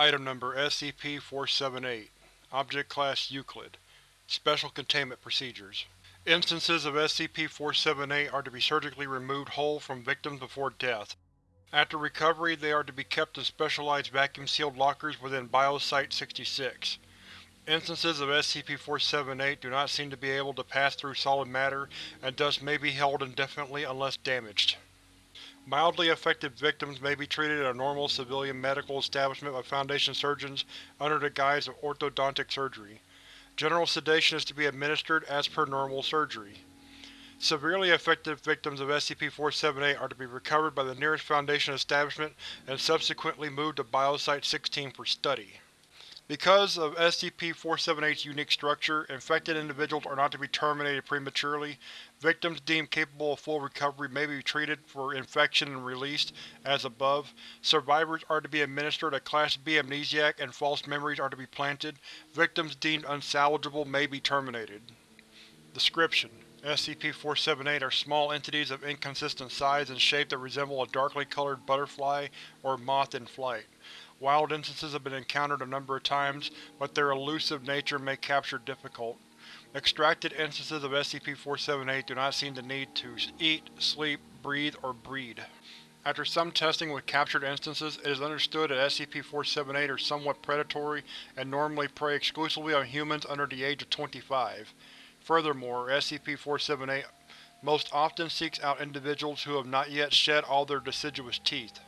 Item Number SCP-478 Object Class Euclid Special Containment Procedures Instances of SCP-478 are to be surgically removed whole from victims before death. After recovery, they are to be kept in specialized vacuum-sealed lockers within Biosite-66. Instances of SCP-478 do not seem to be able to pass through solid matter and thus may be held indefinitely unless damaged. Mildly affected victims may be treated in a normal civilian medical establishment by Foundation surgeons under the guise of orthodontic surgery. General sedation is to be administered as per normal surgery. Severely affected victims of SCP-478 are to be recovered by the nearest Foundation establishment and subsequently moved to Biosite-16 for study. Because of SCP-478's unique structure, infected individuals are not to be terminated prematurely. Victims deemed capable of full recovery may be treated for infection and released, as above. Survivors are to be administered a Class B amnesiac and false memories are to be planted. Victims deemed unsalvageable may be terminated. Description: SCP-478 are small entities of inconsistent size and shape that resemble a darkly colored butterfly or moth in flight. Wild instances have been encountered a number of times, but their elusive nature may capture difficult. Extracted instances of SCP-478 do not seem to need to eat, sleep, breathe, or breed. After some testing with captured instances, it is understood that SCP-478 are somewhat predatory and normally prey exclusively on humans under the age of 25. Furthermore, SCP-478 most often seeks out individuals who have not yet shed all their deciduous teeth.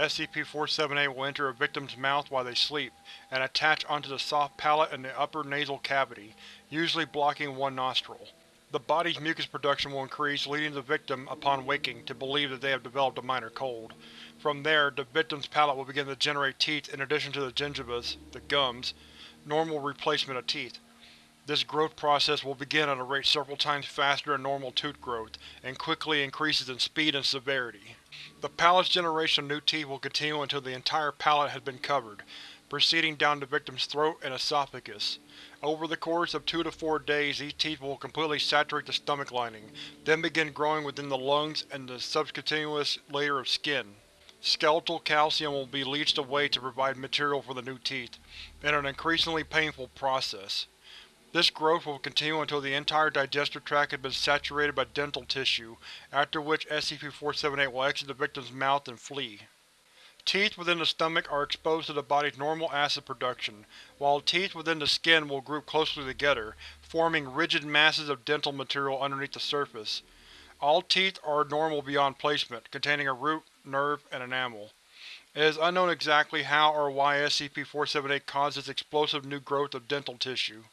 SCP-478 will enter a victim's mouth while they sleep, and attach onto the soft palate in the upper nasal cavity, usually blocking one nostril. The body's mucus production will increase, leading the victim, upon waking, to believe that they have developed a minor cold. From there, the victim's palate will begin to generate teeth in addition to the gingivas, the gums, normal replacement of teeth. This growth process will begin at a rate several times faster than normal tooth growth, and quickly increases in speed and severity. The palate's generation of new teeth will continue until the entire palate has been covered, proceeding down the victim's throat and esophagus. Over the course of two to four days these teeth will completely saturate the stomach lining, then begin growing within the lungs and the subcutaneous layer of skin. Skeletal calcium will be leached away to provide material for the new teeth, in an increasingly painful process. This growth will continue until the entire digestive tract has been saturated by dental tissue, after which SCP-478 will exit the victim's mouth and flee. Teeth within the stomach are exposed to the body's normal acid production, while teeth within the skin will group closely together, forming rigid masses of dental material underneath the surface. All teeth are normal beyond placement, containing a root, nerve, and enamel. It is unknown exactly how or why SCP-478 causes explosive new growth of dental tissue.